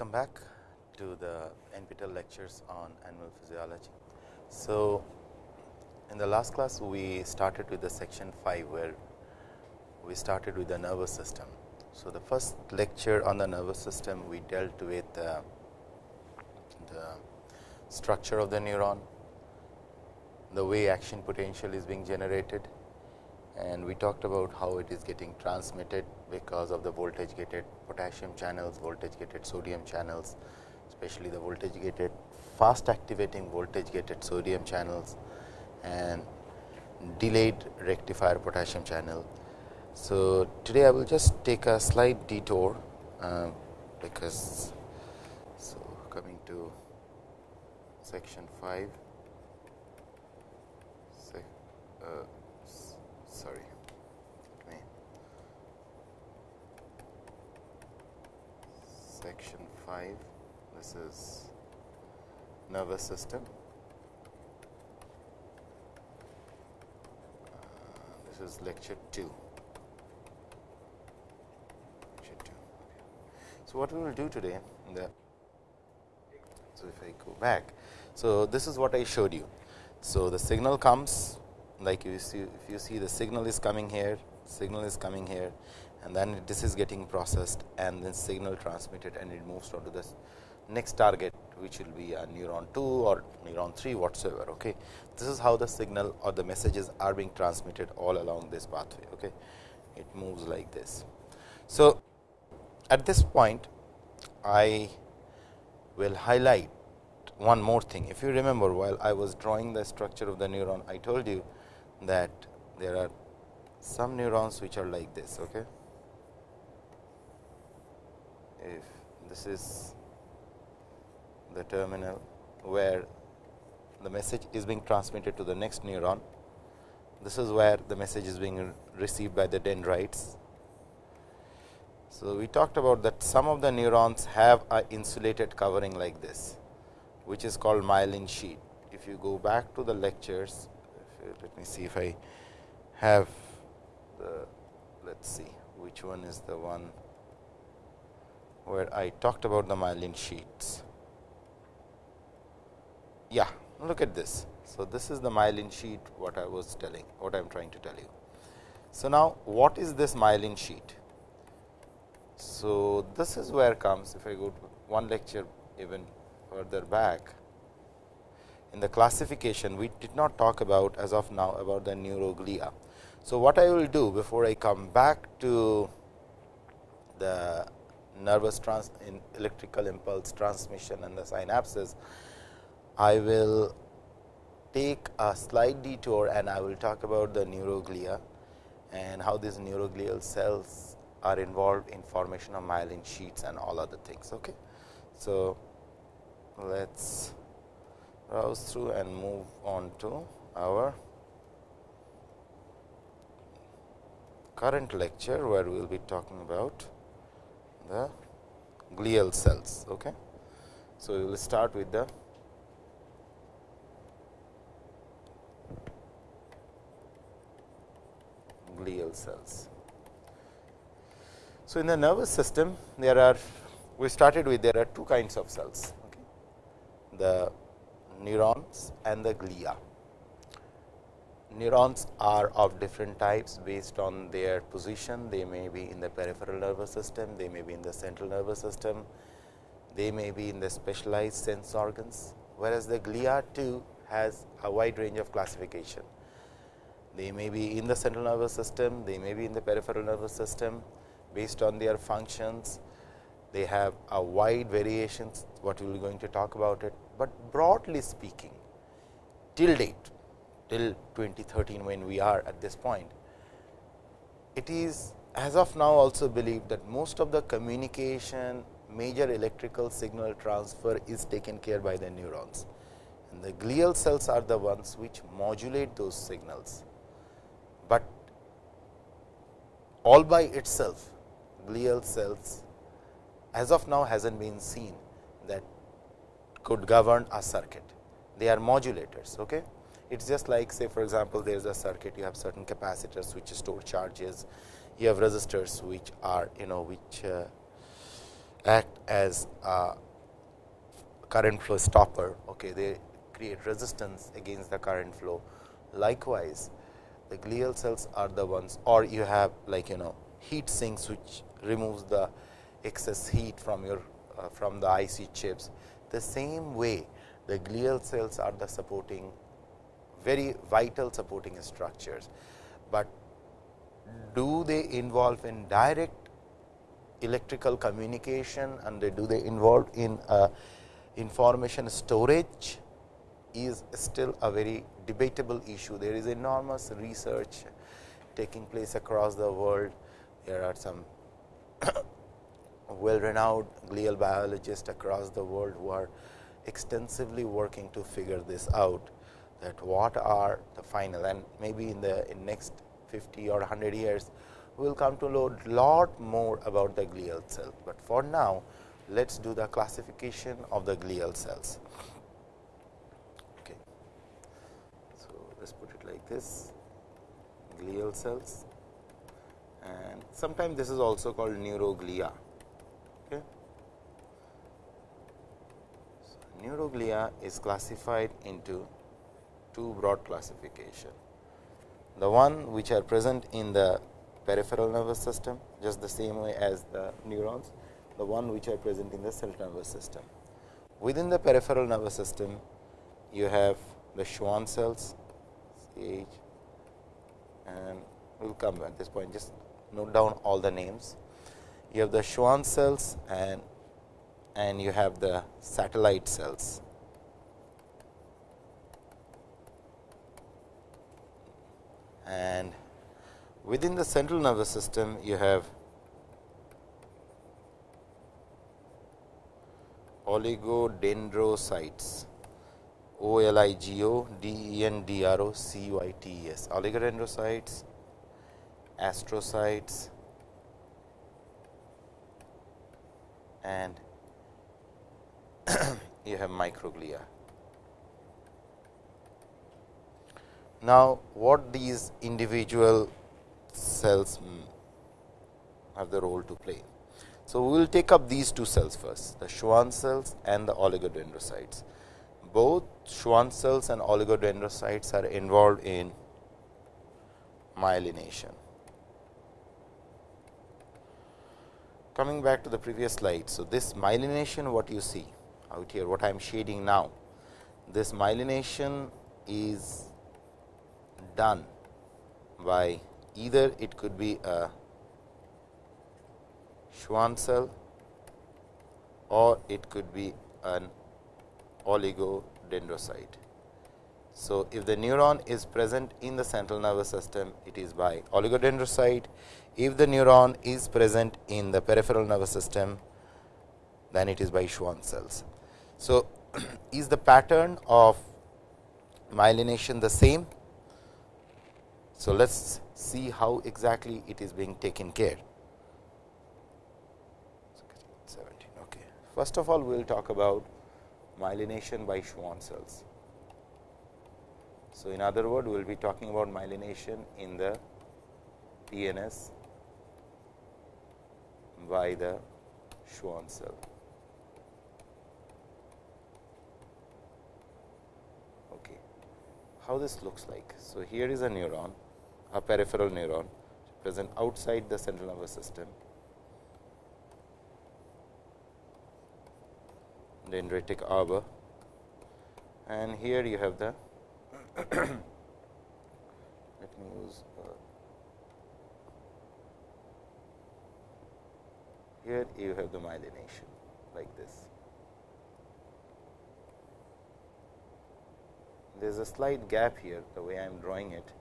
welcome back to the NPTEL lectures on animal physiology. So, in the last class we started with the section 5 where we started with the nervous system. So, the first lecture on the nervous system we dealt with uh, the structure of the neuron, the way action potential is being generated and we talked about how it is getting transmitted because of the voltage gated potassium channels, voltage gated sodium channels, especially the voltage gated fast activating voltage gated sodium channels and delayed rectifier potassium channel. So, today I will just take a slight detour uh, because so coming to section 5 sec, uh, sorry section 5 this is nervous system. Uh, this is lecture 2 lecture 2 so what we will do today the so if i go back so this is what i showed you. So the signal comes like you see if you see the signal is coming here signal is coming here and then this is getting processed and then signal transmitted and it moves on to the next target which will be a neuron 2 or neuron 3 whatsoever. Okay. This is how the signal or the messages are being transmitted all along this pathway. Okay. It moves like this. So, at this point I will highlight one more thing. If you remember while I was drawing the structure of the neuron, I told you that there are some neurons which are like this. Okay if this is the terminal where the message is being transmitted to the next neuron. This is where the message is being received by the dendrites. So, we talked about that some of the neurons have a insulated covering like this, which is called myelin sheet. If you go back to the lectures, let me see if I have the, let us see which one is the one where I talked about the myelin sheets. Yeah, look at this. So, this is the myelin sheet what I was telling, what I am trying to tell you. So, now what is this myelin sheet? So, this is where comes if I go one lecture even further back in the classification we did not talk about as of now about the neuroglia. So, what I will do before I come back to the nervous trans in electrical impulse transmission and the synapses, I will take a slight detour and I will talk about the neuroglia and how these neuroglial cells are involved in formation of myelin sheets and all other things. Okay. So, let us browse through and move on to our current lecture, where we will be talking about the glial cells. Okay. So, we will start with the glial cells. So, in the nervous system there are we started with there are two kinds of cells okay. the neurons and the glia neurons are of different types based on their position. They may be in the peripheral nervous system, they may be in the central nervous system, they may be in the specialized sense organs, whereas the glia too has a wide range of classification. They may be in the central nervous system, they may be in the peripheral nervous system based on their functions. They have a wide variations what we will going to talk about it, but broadly speaking till date till 2013 when we are at this point. It is as of now also believed that most of the communication major electrical signal transfer is taken care by the neurons and the glial cells are the ones which modulate those signals, but all by itself glial cells as of now has not been seen that could govern a circuit. They are modulators. Okay? It is just like say for example, there is a circuit you have certain capacitors which store charges, you have resistors which are you know which uh, act as a current flow stopper. Okay, they create resistance against the current flow. Likewise, the glial cells are the ones or you have like you know heat sinks which removes the excess heat from your uh, from the IC chips. The same way the glial cells are the supporting very vital supporting structures, but do they involve in direct electrical communication and they do they involve in uh, information storage is still a very debatable issue. There is enormous research taking place across the world. There are some well renowned glial biologists across the world who are extensively working to figure this out that what are the final and maybe in the in next 50 or 100 years we will come to know lot more about the glial cell, but for now let us do the classification of the glial cells. Okay. So, let us put it like this glial cells and sometimes this is also called neuroglia. Okay. Neuroglia is classified into two broad classification. The one which are present in the peripheral nervous system just the same way as the neurons, the one which are present in the central nervous system. Within the peripheral nervous system, you have the Schwann cells, CH, and we will come at this point just note down all the names. You have the Schwann cells and and you have the satellite cells. And within the central nervous system, you have oligodendrocytes. O L I G O D E N D R O C U I T E S oligodendrocytes, astrocytes and you have microglia. Now, what these individual cells hmm, have the role to play. So, we will take up these two cells first the Schwann cells and the oligodendrocytes both Schwann cells and oligodendrocytes are involved in myelination. Coming back to the previous slide. So, this myelination what you see out here what I am shading now, this myelination is done by either it could be a Schwann cell or it could be an oligodendrocyte. So, if the neuron is present in the central nervous system, it is by oligodendrocyte. If the neuron is present in the peripheral nervous system, then it is by Schwann cells. So, is the pattern of myelination the same? So, let us see how exactly it is being taken care. Okay. First of all, we will talk about myelination by Schwann cells. So, in other words, we will be talking about myelination in the PNS by the Schwann cell. Okay. How this looks like? So, here is a neuron, a peripheral neuron present outside the central nervous system. Dendritic arbor and here you have the let me use uh, here you have the myelination like this. There is a slight gap here the way I am drawing it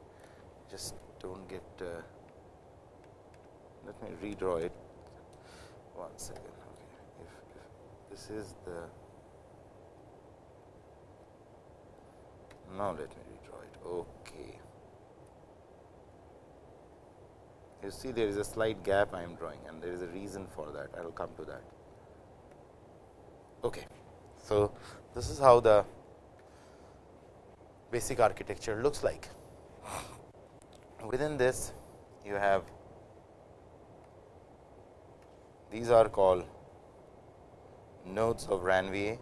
just do not get uh, let me redraw it one second. Okay. If, if this is the Now, let me redraw it. Okay. You see there is a slight gap I am drawing and there is a reason for that. I will come to that. Okay. So, this is how the basic architecture looks like. Within this you have these are called nodes of Ranvier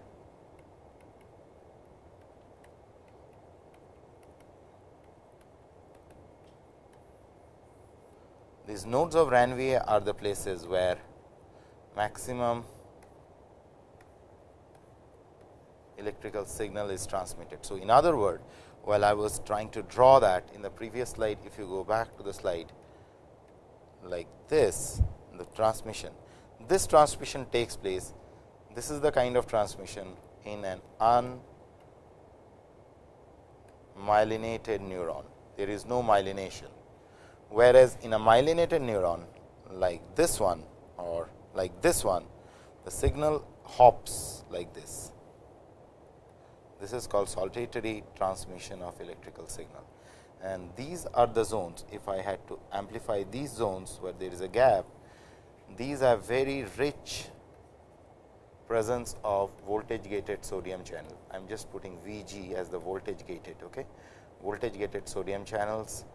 These nodes of Ranvier are the places where maximum electrical signal is transmitted. So, in other words, while I was trying to draw that in the previous slide, if you go back to the slide like this, the transmission, this transmission takes place. This is the kind of transmission in an unmyelinated neuron. There is no myelination whereas, in a myelinated neuron like this one or like this one, the signal hops like this. This is called saltatory transmission of electrical signal and these are the zones. If I had to amplify these zones where there is a gap, these are very rich presence of voltage gated sodium channel. I am just putting V g as the voltage gated. Okay. Voltage gated sodium channels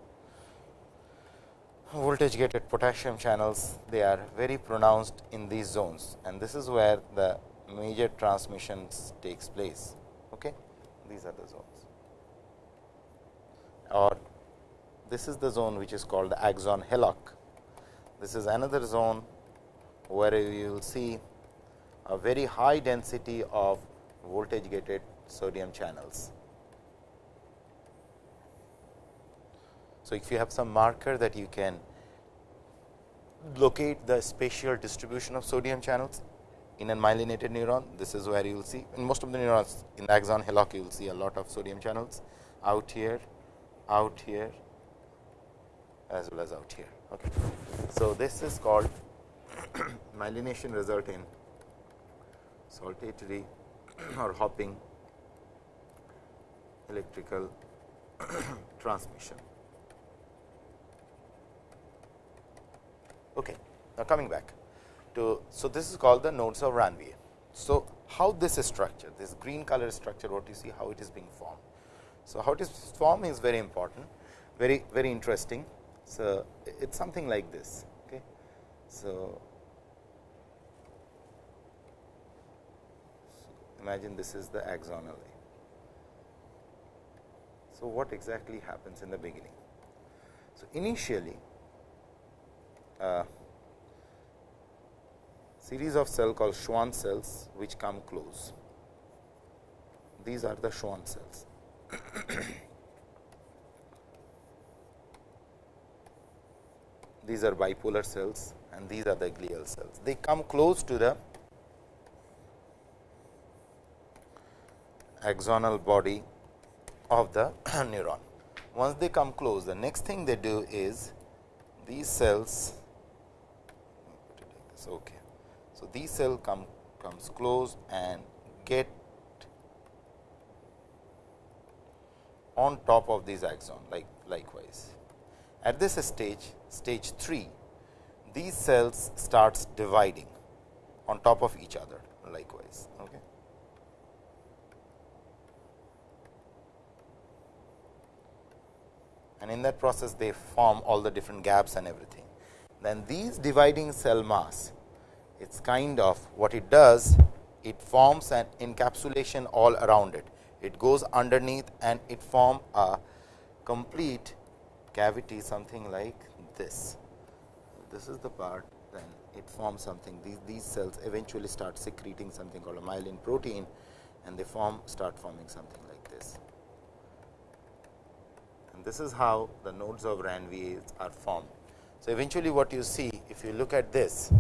voltage gated potassium channels they are very pronounced in these zones and this is where the major transmissions takes place okay? These are the zones. Or this is the zone which is called the axon hillock this is another zone where you will see a very high density of voltage gated sodium channels. So, if you have some marker that you can locate the spatial distribution of sodium channels in a myelinated neuron, this is where you will see in most of the neurons in the axon hillock you will see a lot of sodium channels out here, out here as well as out here. Okay. So, this is called myelination result in saltatory or hopping electrical transmission. Okay. Now, coming back to, so this is called the nodes of Ranvier. So, how this is structured, this green color structure, what you see, how it is being formed. So, how it is formed is very important, very, very interesting. So, it is something like this. Okay. So, imagine this is the axonal. So, what exactly happens in the beginning? So, initially uh, series of cell called Schwann cells which come close. These are the Schwann cells. these are bipolar cells and these are the glial cells. They come close to the axonal body of the neuron. Once they come close, the next thing they do is these cells okay. So, these cell come comes close and get on top of these axon like likewise. At this stage stage 3 these cells starts dividing on top of each other likewise. Okay. And in that process they form all the different gaps and everything then these dividing cell mass it is kind of what it does it forms an encapsulation all around it. It goes underneath and it form a complete cavity something like this. This is the part then it forms something these, these cells eventually start secreting something called a myelin protein and they form start forming something like this. And this is how the nodes of Ranvier are formed. So, eventually what you see if you look at this,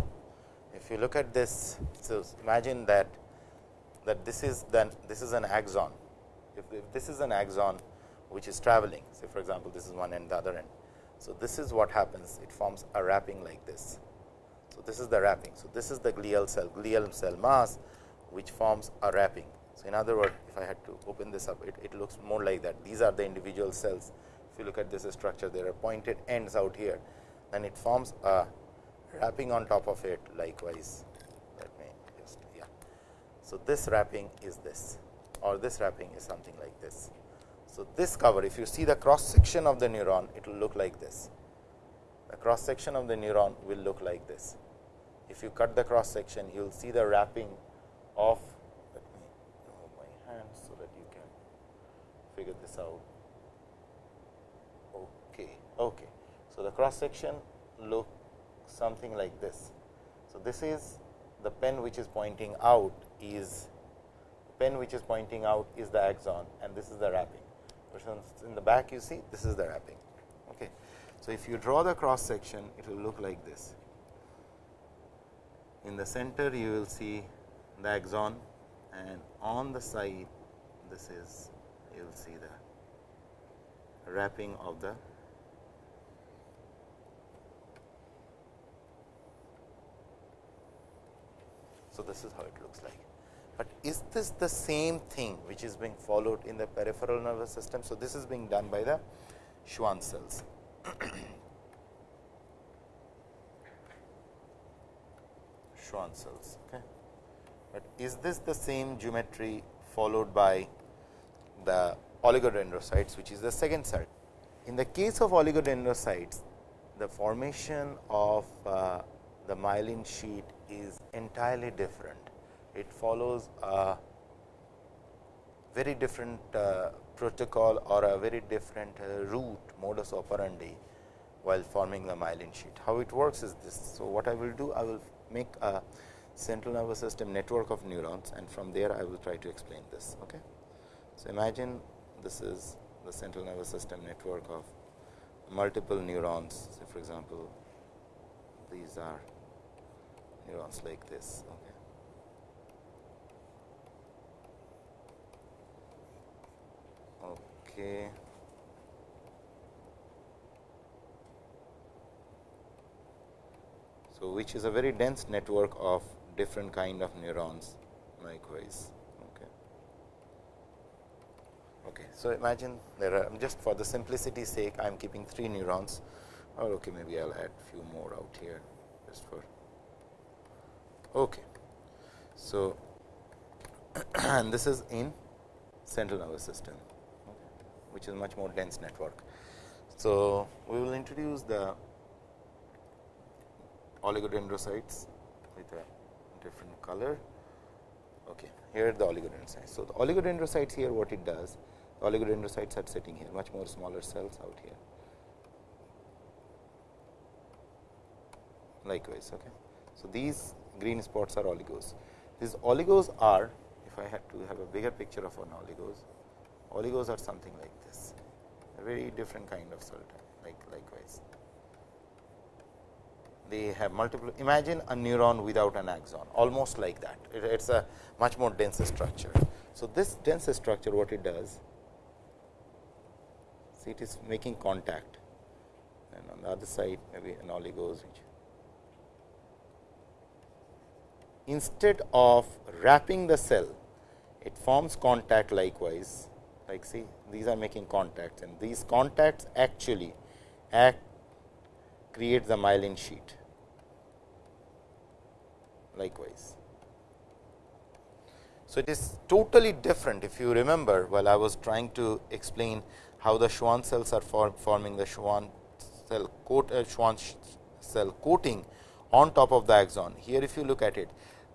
if you look at this, so imagine that that this is then this is an axon. If, if this is an axon which is traveling, say for example, this is one end the other end. So, this is what happens it forms a wrapping like this. So, this is the wrapping. So, this is the glial cell glial cell mass which forms a wrapping. So, in other words if I had to open this up it, it looks more like that these are the individual cells. If you look at this structure there are pointed ends out here then it forms a wrapping on top of it likewise. Let me just yeah. So, this wrapping is this or this wrapping is something like this. So, this cover if you see the cross section of the neuron it will look like this. The cross section of the neuron will look like this. If you cut the cross section you will see the wrapping of let me remove my hand so that you can figure this out. Okay, okay. So, the cross section look something like this. So, this is the pen which is pointing out is pen which is pointing out is the axon and this is the wrapping. In the back you see this is the wrapping. Okay. So, if you draw the cross section it will look like this. In the center you will see the axon and on the side this is you will see the wrapping of the So, this is how it looks like. But is this the same thing which is being followed in the peripheral nervous system? So, this is being done by the Schwann cells. Schwann cells. Okay. But is this the same geometry followed by the oligodendrocytes which is the second cell? In the case of oligodendrocytes, the formation of uh, the myelin sheet is entirely different. It follows a very different uh, protocol or a very different uh, route modus operandi while forming the myelin sheet. How it works is this. So, what I will do I will make a central nervous system network of neurons and from there I will try to explain this. Okay. So, imagine this is the central nervous system network of multiple neurons. So, for example, these are neurons like this. Okay. Okay. So, which is a very dense network of different kind of neurons likewise. Okay. Okay. So, imagine there are just for the simplicity sake I am keeping 3 neurons or okay maybe I will add few more out here just for Okay. So, and this is in central nervous system, which is much more dense network. So, we will introduce the oligodendrocytes with a different color. Okay, here the oligodendrocytes. So, the oligodendrocytes here what it does, the oligodendrocytes are sitting here, much more smaller cells out here. Likewise, okay. So, these green spots are oligos. These oligos are, if I had to have a bigger picture of an oligos, oligos are something like this, a very different kind of cell type, like likewise. They have multiple, imagine a neuron without an axon, almost like that. It is a much more dense structure. So, this dense structure what it does, see it is making contact and on the other side maybe an oligos which instead of wrapping the cell, it forms contact likewise, like see these are making contacts and these contacts actually act create the myelin sheet. Likewise. So, it is totally different. If you remember while I was trying to explain how the Schwann cells are form, forming the Schwann cell coat uh, Schwann cell coating on top of the axon. Here if you look at it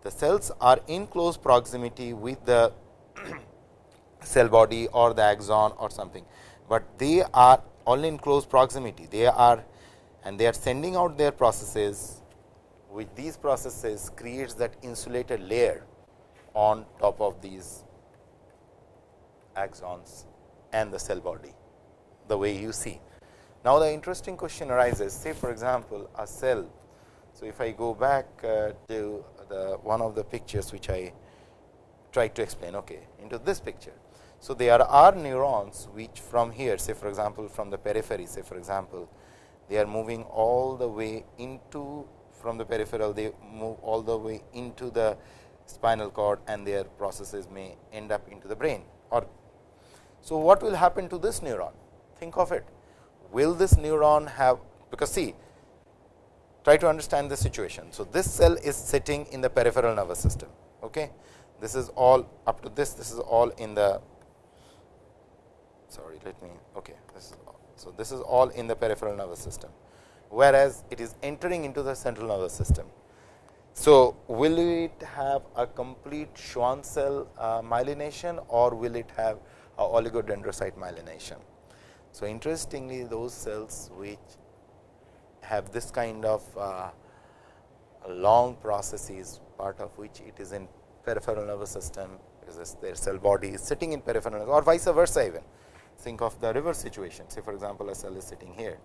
the cells are in close proximity with the cell body or the axon or something, but they are all in close proximity. They are and they are sending out their processes which these processes creates that insulated layer on top of these axons and the cell body the way you see. Now, the interesting question arises say for example, a cell. So, if I go back uh, to the one of the pictures which I tried to explain okay, into this picture. So, there are neurons which from here say for example, from the periphery say for example, they are moving all the way into from the peripheral they move all the way into the spinal cord and their processes may end up into the brain or. So, what will happen to this neuron? Think of it. Will this neuron have because see try to understand the situation. So, this cell is sitting in the peripheral nervous system. Okay. This is all up to this, this is all in the sorry let me okay this is so this is all in the peripheral nervous system whereas it is entering into the central nervous system So, will it have a complete Schwann cell uh, myelination or will it have a oligodendrocyte myelination? So, interestingly those cells which have this kind of uh, long processes part of which it is in peripheral nervous system because their cell body is sitting in peripheral or vice versa even. Think of the reverse situation say for example, a cell is sitting here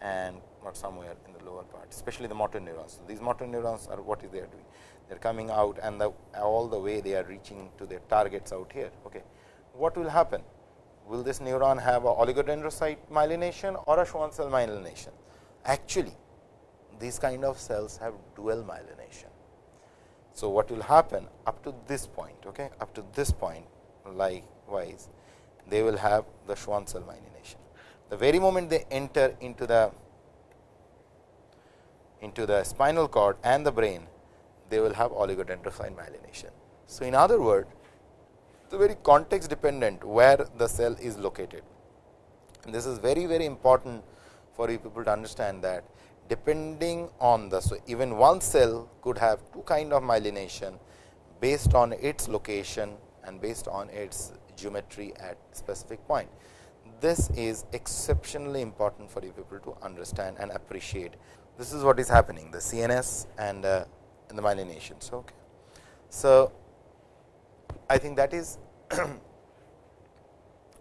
and not somewhere in the lower part especially the motor neurons. So, these motor neurons are what is they are doing they are coming out and the, all the way they are reaching to their targets out here. Okay. What will happen? Will this neuron have a oligodendrocyte myelination or a Schwann cell myelination? Actually, these kind of cells have dual myelination. So, what will happen up to this point, okay, up to this point likewise, they will have the Schwann cell myelination. The very moment they enter into the into the spinal cord and the brain, they will have oligodendrocyte myelination. So, in other words, the very context dependent where the cell is located. And this is very very important for you people to understand that depending on the so even one cell could have two kind of myelination based on its location and based on its geometry at specific point. This is exceptionally important for you people to understand and appreciate. This is what is happening the CNS and, uh, and the myelination. So, okay. so I think that is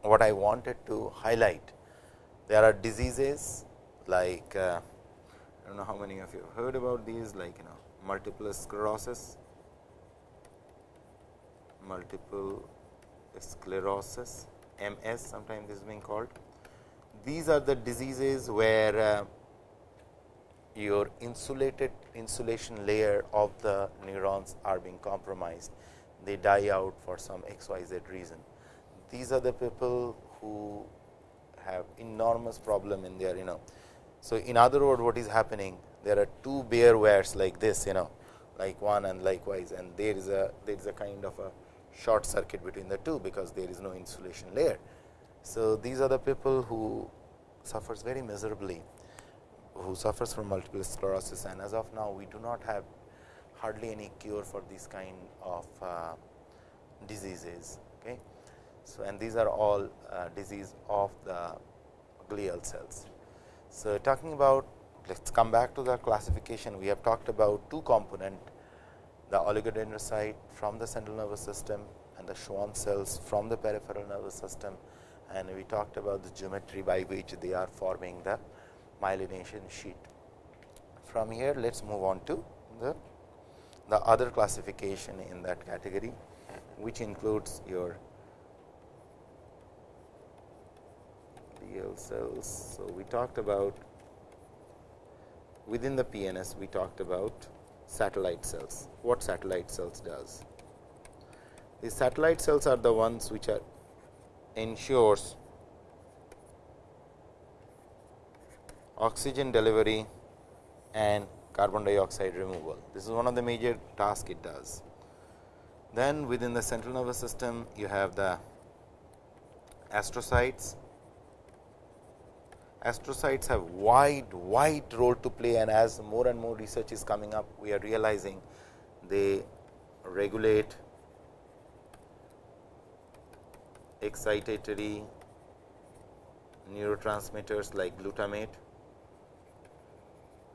what I wanted to highlight. There are diseases like uh, I do not know how many of you have heard about these like you know multiple sclerosis, multiple sclerosis MS sometimes this is being called. These are the diseases where uh, your insulated insulation layer of the neurons are being compromised. They die out for some x y z reason. These are the people who have enormous problem in their you know so, in other words what is happening there are two bare wires like this you know like one and likewise and there is a there is a kind of a short circuit between the two because there is no insulation layer. So, these are the people who suffers very miserably who suffers from multiple sclerosis and as of now we do not have hardly any cure for this kind of uh, diseases. Okay. So, and these are all uh, disease of the glial cells. So, talking about let us come back to the classification we have talked about two component the oligodendrocyte from the central nervous system and the Schwann cells from the peripheral nervous system and we talked about the geometry by which they are forming the myelination sheet. From here let us move on to the, the other classification in that category which includes your glial cells. So, we talked about within the PNS we talked about satellite cells, what satellite cells does. The satellite cells are the ones which are ensures oxygen delivery and carbon dioxide removal. This is one of the major tasks it does. Then within the central nervous system, you have the astrocytes astrocytes have wide wide role to play and as more and more research is coming up we are realizing they regulate excitatory neurotransmitters like glutamate.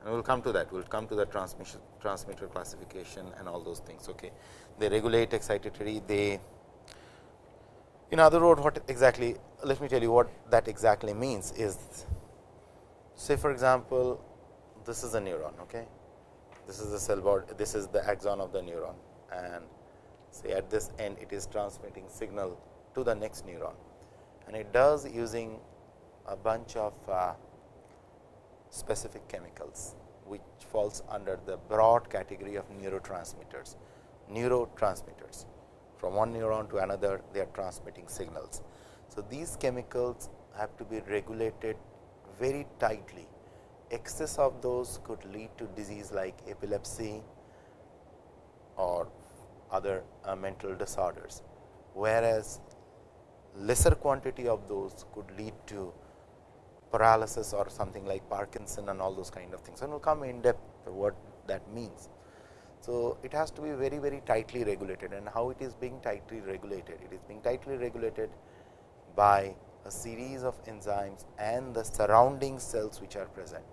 And we will come to that. We will come to the transmission transmitter classification and all those things okay? They regulate excitatory they in other words what exactly let me tell you what that exactly means is Say for example, this is a neuron, okay. This is the cell body, this is the axon of the neuron and say at this end it is transmitting signal to the next neuron and it does using a bunch of uh, specific chemicals which falls under the broad category of neurotransmitters. Neurotransmitters from one neuron to another they are transmitting signals. So, these chemicals have to be regulated very tightly. Excess of those could lead to disease like epilepsy or other uh, mental disorders, whereas lesser quantity of those could lead to paralysis or something like Parkinson and all those kind of things. And we will come in depth what that means. So, it has to be very very tightly regulated and how it is being tightly regulated? It is being tightly regulated by a series of enzymes and the surrounding cells which are present.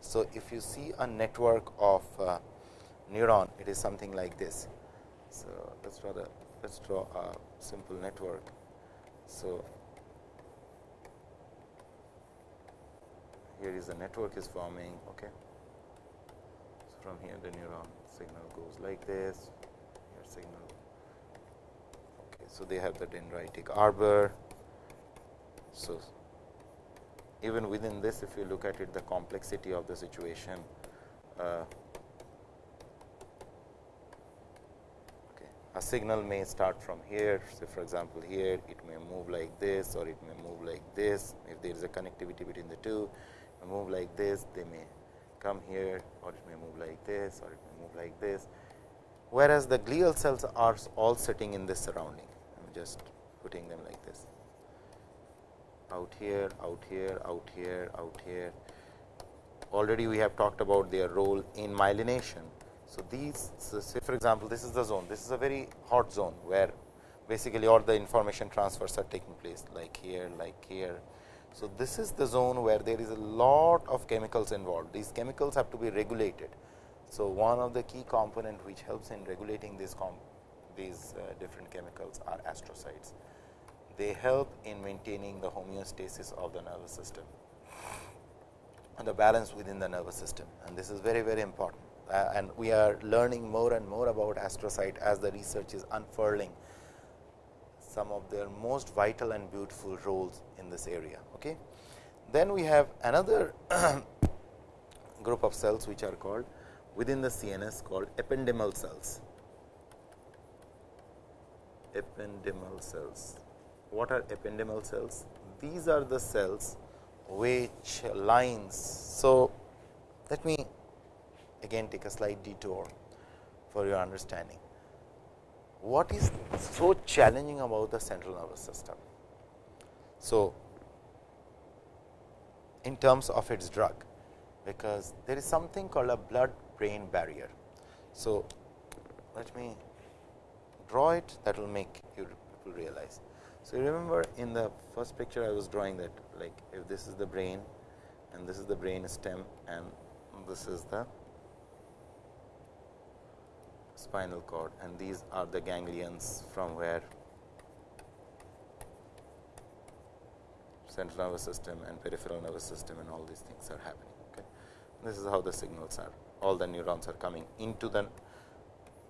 So, if you see a network of uh, neuron, it is something like this. So, let us draw the let us draw a simple network. So, here is the network is forming. Okay. So, from here the neuron signal goes like this, here signal. Okay. So, they have the dendritic arbor. So, even within this if you look at it the complexity of the situation uh, a signal may start from here. So, for example, here it may move like this or it may move like this. If there is a connectivity between the two, move like this, they may come here or it may move like this or it may move like this. Whereas, the glial cells are all sitting in this surrounding, I am just putting them like this out here, out here, out here, out here. Already we have talked about their role in myelination so, these so say for example, this is the zone this is a very hot zone where basically all the information transfers are taking place like here like here. So, this is the zone where there is a lot of chemicals involved these chemicals have to be regulated. So, one of the key component which helps in regulating these these uh, different chemicals are astrocytes. They help in maintaining the homeostasis of the nervous system and the balance within the nervous system and this is very very important uh, and we are learning more and more about astrocyte as the research is unfurling some of their most vital and beautiful roles in this area. Okay. Then we have another group of cells which are called within the CNS called ependymal cells. Ependymal cells. What are ependymal cells? These are the cells which lines. So, let me again take a slight detour for your understanding. What is so challenging about the central nervous system? So, in terms of its drug, because there is something called a blood brain barrier. So, let me draw it that will make you people realize. So, remember in the first picture I was drawing that like if this is the brain and this is the brain stem and this is the spinal cord and these are the ganglions from where central nervous system and peripheral nervous system and all these things are happening. Okay. This is how the signals are all the neurons are coming into the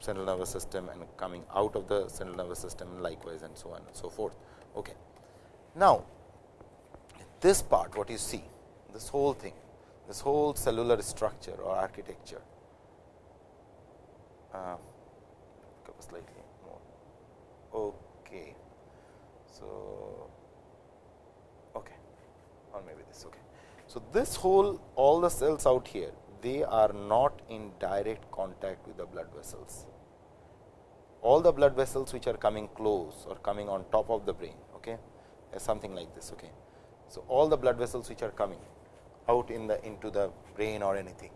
central nervous system and coming out of the central nervous system likewise and so on and so forth. Okay. Now, this part what you see this whole thing this whole cellular structure or architecture uh, slightly more. Okay. So, okay, or maybe this. Okay. So, this whole all the cells out here they are not in direct contact with the blood vessels. All the blood vessels which are coming close or coming on top of the brain, okay, something like this. Okay. So, all the blood vessels which are coming out in the into the brain or anything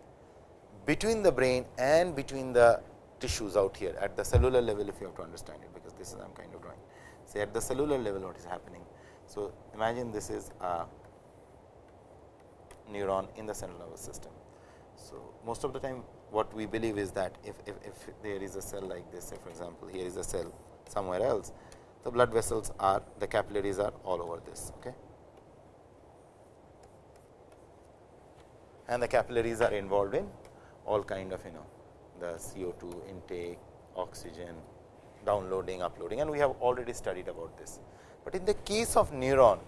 between the brain and between the tissues out here at the cellular level if you have to understand it, because this is I am kind of drawing. Say at the cellular level what is happening. So, imagine this is a neuron in the central nervous system. So, most of the time what we believe is that if, if, if there is a cell like this say for example, here is a cell somewhere else, the blood vessels are the capillaries are all over this. Okay. And the capillaries are involved in all kind of you know the CO2 intake, oxygen, downloading, uploading and we have already studied about this. But in the case of neuron,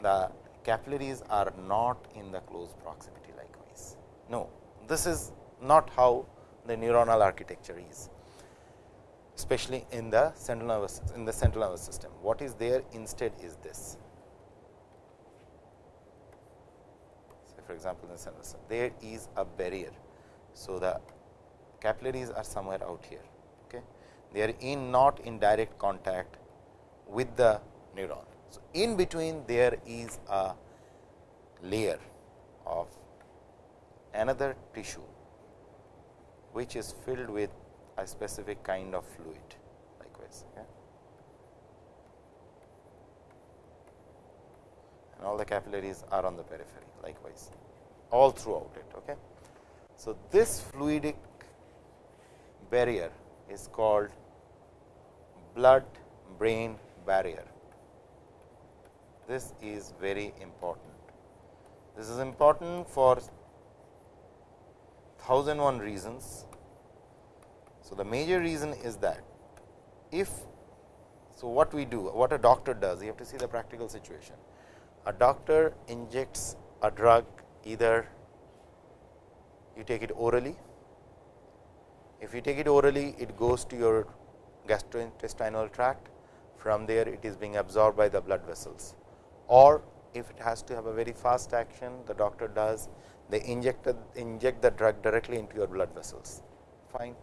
the capillaries are not in the close proximity likewise. No, this is not how the neuronal architecture is, especially in the central nervous in the central nervous system. What is there instead is this. For example, in the central system, there is a barrier. So, the capillaries are somewhere out here. Okay. They are in not in direct contact with the neuron. So, in between there is a layer of another tissue which is filled with a specific kind of fluid likewise. And all the capillaries are on the periphery likewise all throughout it. Okay. So, this fluidic barrier is called blood brain barrier. This is very important. This is important for 1001 reasons. So, the major reason is that if so what we do what a doctor does you have to see the practical situation. A doctor injects a drug either you take it orally. If you take it orally it goes to your gastrointestinal tract from there it is being absorbed by the blood vessels or if it has to have a very fast action the doctor does they inject inject the drug directly into your blood vessels fine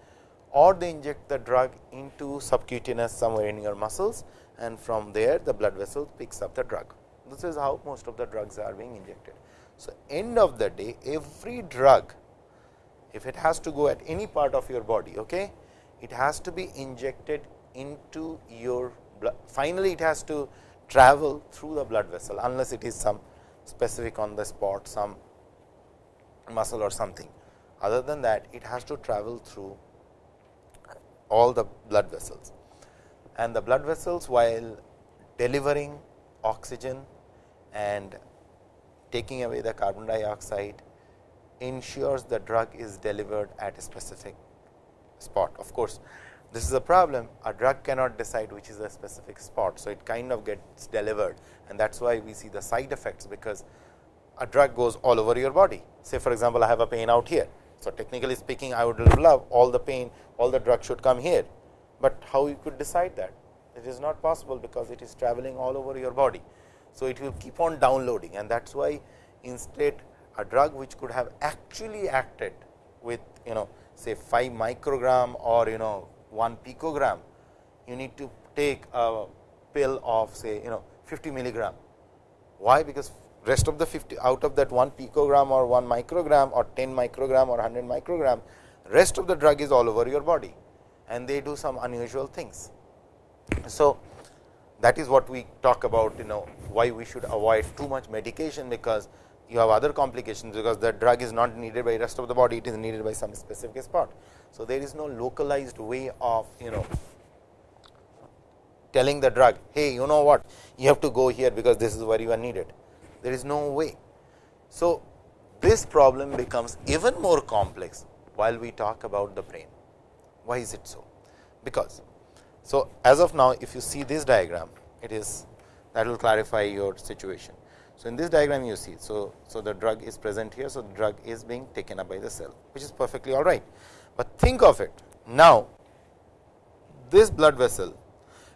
or they inject the drug into subcutaneous somewhere in your muscles and from there the blood vessel picks up the drug. This is how most of the drugs are being injected. So, end of the day every drug if it has to go at any part of your body, okay, it has to be injected into your blood. Finally, it has to travel through the blood vessel, unless it is some specific on the spot, some muscle or something. Other than that, it has to travel through all the blood vessels. And the blood vessels, while delivering oxygen and taking away the carbon dioxide, ensures the drug is delivered at a specific spot. Of course, this is a problem a drug cannot decide which is a specific spot. So, it kind of gets delivered and that is why we see the side effects, because a drug goes all over your body. Say for example, I have a pain out here. So, technically speaking I would love all the pain all the drug should come here, but how you could decide that it is not possible because it is traveling all over your body. So, it will keep on downloading and that is why instead a drug which could have actually acted with you know say 5 microgram or you know 1 picogram, you need to take a pill of say you know 50 milligram. Why? Because rest of the 50 out of that 1 picogram or 1 microgram or 10 microgram or 100 microgram, rest of the drug is all over your body and they do some unusual things. So, that is what we talk about you know why we should avoid too much medication, because you have other complications because the drug is not needed by rest of the body, it is needed by some specific spot. So, there is no localized way of you know telling the drug, hey you know what you have to go here because this is where you are needed, there is no way. So, this problem becomes even more complex while we talk about the brain. Why is it so? Because, so as of now if you see this diagram, it is that will clarify your situation. So, in this diagram you see, so, so the drug is present here. So, the drug is being taken up by the cell, which is perfectly all right. But think of it now, this blood vessel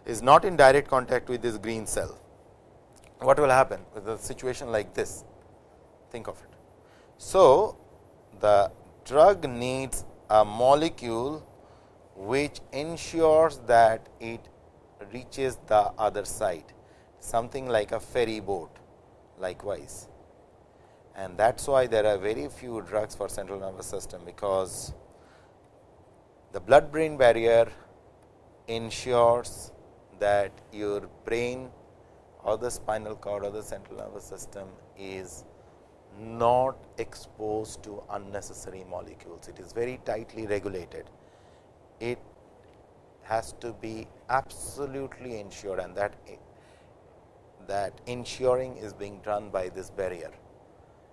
is not in direct contact with this green cell. What will happen with a situation like this? Think of it. So, the drug needs a molecule which ensures that it reaches the other side, something like a ferry boat likewise. And that is why there are very few drugs for central nervous system, because the blood brain barrier ensures that your brain or the spinal cord or the central nervous system is not exposed to unnecessary molecules. It is very tightly regulated. It has to be absolutely ensured and that that ensuring is being done by this barrier.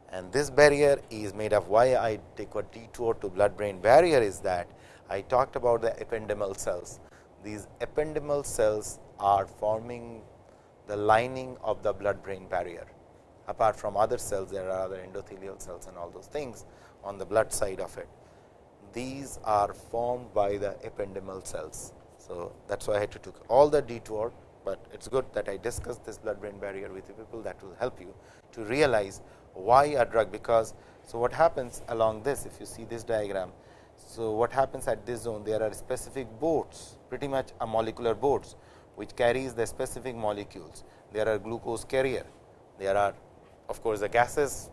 And this barrier is made of why I take a detour to blood brain barrier is that I talked about the ependymal cells. These ependymal cells are forming the lining of the blood brain barrier. Apart from other cells, there are other endothelial cells and all those things on the blood side of it. These are formed by the ependymal cells. So, that is why I had to take all the detour but it is good that I discussed this blood brain barrier with you people that will help you to realize why a drug because. So, what happens along this if you see this diagram. So, what happens at this zone there are specific boats pretty much a molecular boats which carries the specific molecules. There are glucose carrier, there are of course, the gases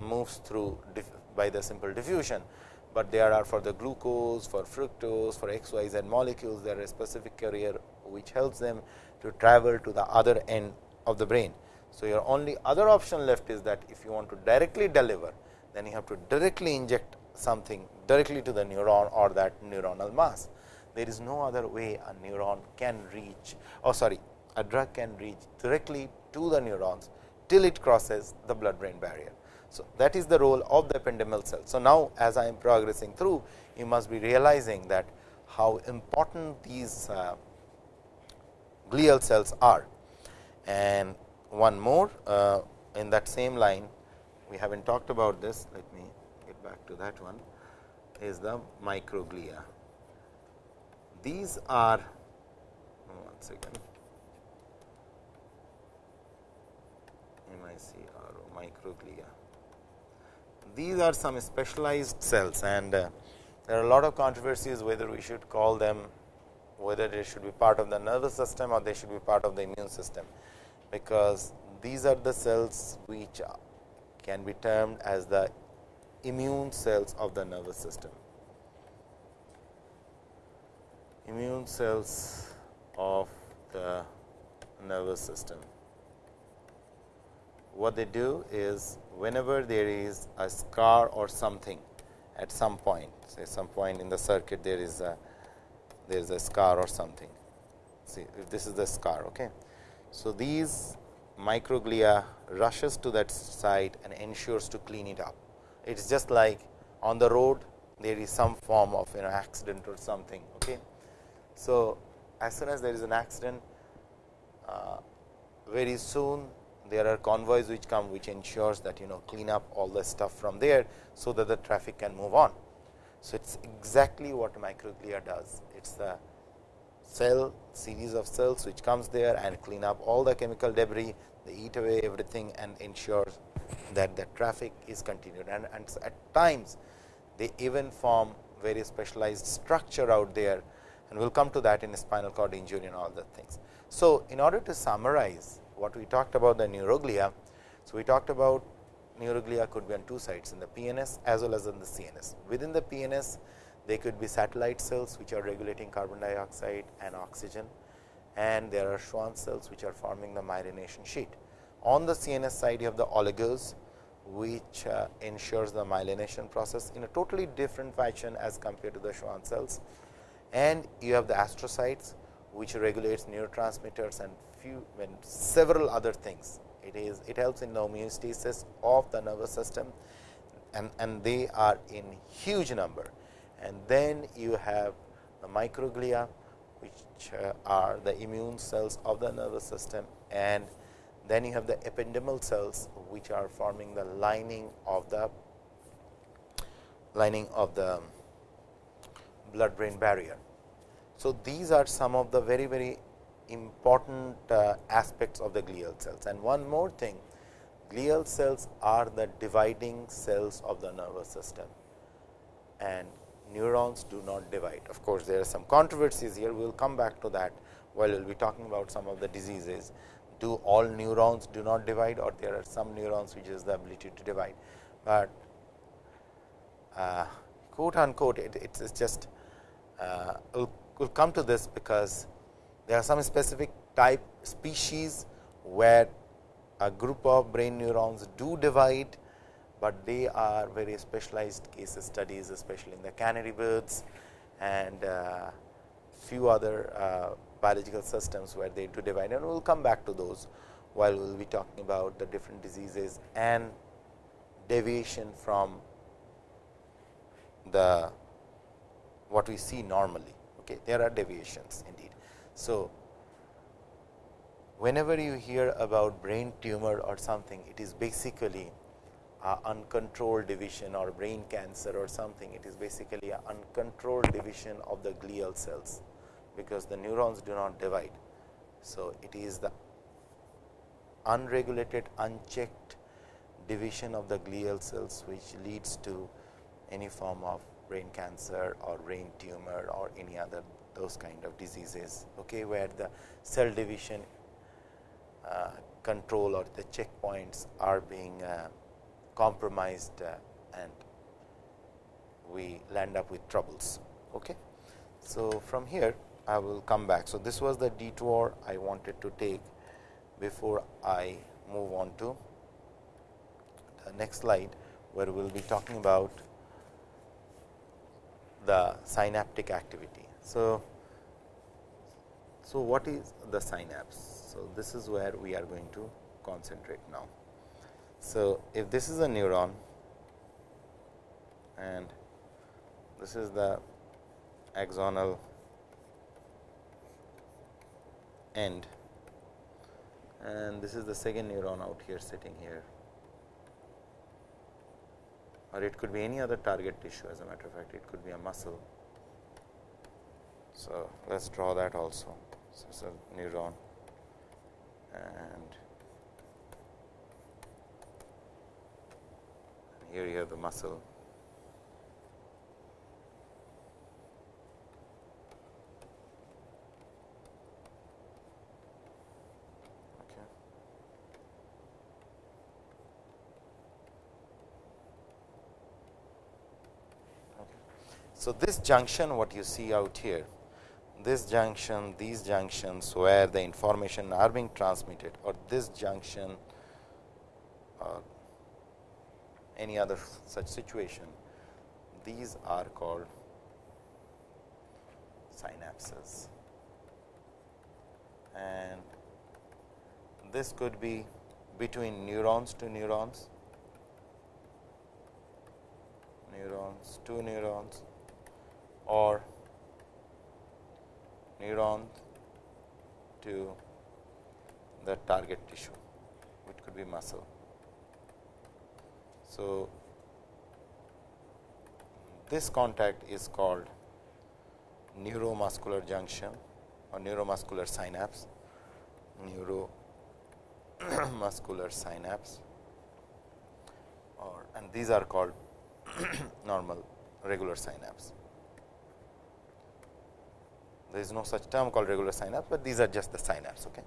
moves through by the simple diffusion, but there are for the glucose, for fructose, for X, Y, Z molecules, there are a specific carrier which helps them to travel to the other end of the brain. So, your only other option left is that if you want to directly deliver, then you have to directly inject something directly to the neuron or that neuronal mass. There is no other way a neuron can reach or oh sorry a drug can reach directly to the neurons till it crosses the blood brain barrier. So, that is the role of the ependymal cell. So, now as I am progressing through you must be realizing that how important these uh, glial cells are. And one more uh, in that same line we have not talked about this let me get back to that one is the microglia. These are one second MICRO microglia. These are some specialized cells and uh, there are a lot of controversies whether we should call them whether they should be part of the nervous system or they should be part of the immune system, because these are the cells which can be termed as the immune cells of the nervous system. Immune cells of the nervous system. What they do is whenever there is a scar or something at some point, say some point in the circuit there is a there is a scar or something. See if this is the scar. Okay. So, these microglia rushes to that site and ensures to clean it up. It is just like on the road there is some form of an accident or something. So, as soon as there is an accident, uh, very soon there are convoys which come which ensures that you know clean up all the stuff from there, so that the traffic can move on. So, it is exactly what microglia does. It is the cell series of cells which comes there and clean up all the chemical debris, they eat away everything and ensures that the traffic is continued. And, and at times, they even form very specialized structure out there and we will come to that in spinal cord injury and all the things. So, in order to summarize what we talked about the neuroglia, so we talked about neuroglia could be on two sides in the PNS as well as in the CNS. Within the PNS, they could be satellite cells which are regulating carbon dioxide and oxygen and there are Schwann cells which are forming the myelination sheet. On the CNS side, you have the oligos which uh, ensures the myelination process in a totally different fashion as compared to the Schwann cells. And you have the astrocytes which regulates neurotransmitters and few and several other things it is it helps in the homeostasis of the nervous system and, and they are in huge number. And then you have the microglia which uh, are the immune cells of the nervous system and then you have the ependymal cells which are forming the lining of the lining of the blood brain barrier. So, these are some of the very very important uh, aspects of the glial cells. And one more thing, glial cells are the dividing cells of the nervous system and neurons do not divide. Of course, there are some controversies here, we will come back to that while we will be talking about some of the diseases. Do all neurons do not divide or there are some neurons which is the ability to divide, but uh, quote unquote it is just uh, we will come to this because there are some specific type species where a group of brain neurons do divide, but they are very specialized case studies especially in the canary birds and uh, few other uh, biological systems where they do divide. And we will come back to those while we will be talking about the different diseases and deviation from the what we see normally. Okay. There are deviations indeed. So, whenever you hear about brain tumor or something, it is basically uncontrolled division or brain cancer or something, it is basically an uncontrolled division of the glial cells, because the neurons do not divide. So, it is the unregulated unchecked division of the glial cells, which leads to any form of brain cancer or brain tumor or any other those kind of diseases, okay, where the cell division uh, control or the checkpoints are being uh, compromised uh, and we land up with troubles. Okay. So, from here I will come back. So, this was the detour I wanted to take before I move on to the next slide, where we will be talking about the synaptic activity. So, so what is the synapse? So, this is where we are going to concentrate now. So, if this is a neuron and this is the axonal end and this is the second neuron out here sitting here or it could be any other target tissue as a matter of fact it could be a muscle. So, let us draw that also. So, it is a neuron and here you have the muscle So, this junction what you see out here, this junction, these junctions where the information are being transmitted or this junction or any other such situation, these are called synapses. And this could be between neurons to neurons, neurons to neurons or neuron to the target tissue, which could be muscle. So, this contact is called neuromuscular junction or neuromuscular synapse, neuromuscular synapse or and these are called normal regular synapse. There is no such term called regular synapse, but these are just the synapse. Okay.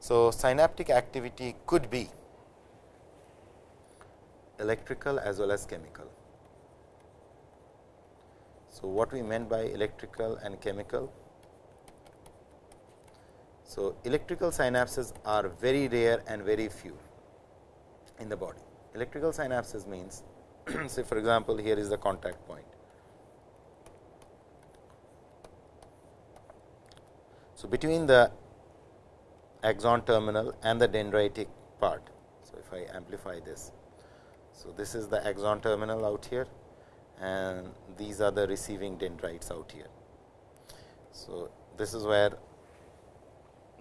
So, synaptic activity could be electrical as well as chemical. So, what we meant by electrical and chemical? So, electrical synapses are very rare and very few in the body. Electrical synapses means, say for example, here is the contact point. So, between the axon terminal and the dendritic part. So, if I amplify this. So, this is the axon terminal out here and these are the receiving dendrites out here. So, this is where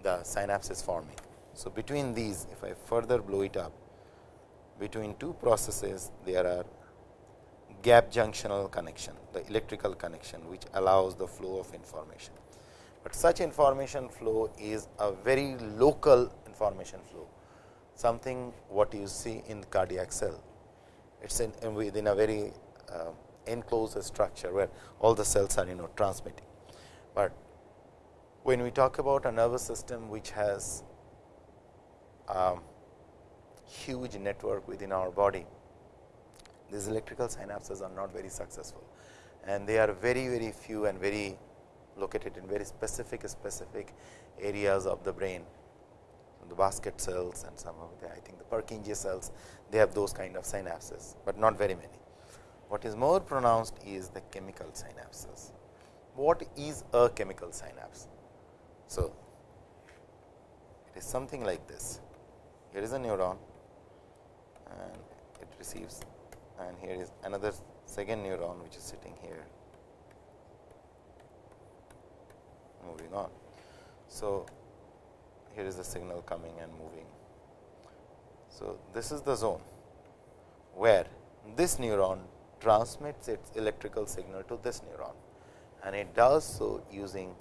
the synapse is forming. So, between these if I further blow it up between two processes there are gap junctional connection the electrical connection which allows the flow of information but such information flow is a very local information flow, something what you see in cardiac cell. It is in, within a very uh, enclosed structure, where all the cells are you know transmitting. But when we talk about a nervous system which has a huge network within our body, these electrical synapses are not very successful and they are very very few and very located in very specific specific areas of the brain the basket cells and some of the I think the Purkinje cells they have those kind of synapses, but not very many. What is more pronounced is the chemical synapses. What is a chemical synapse? So, it is something like this. Here is a neuron and it receives and here is another second neuron which is sitting here moving on. So, here is the signal coming and moving. So, this is the zone where this neuron transmits its electrical signal to this neuron and it does so using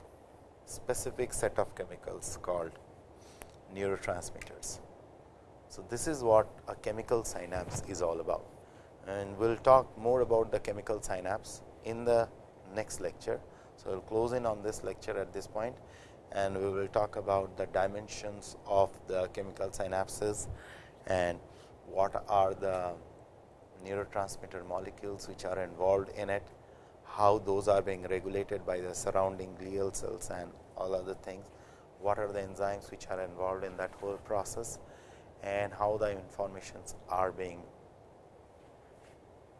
specific set of chemicals called neurotransmitters. So, this is what a chemical synapse is all about and we will talk more about the chemical synapse in the next lecture. So, we will close in on this lecture at this point and we will talk about the dimensions of the chemical synapses and what are the neurotransmitter molecules which are involved in it, how those are being regulated by the surrounding glial cells and all other things, what are the enzymes which are involved in that whole process and how the informations are being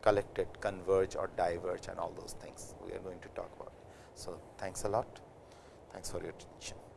collected, converge or diverge and all those things we are going to talk about. So, thanks a lot. Thanks for your attention.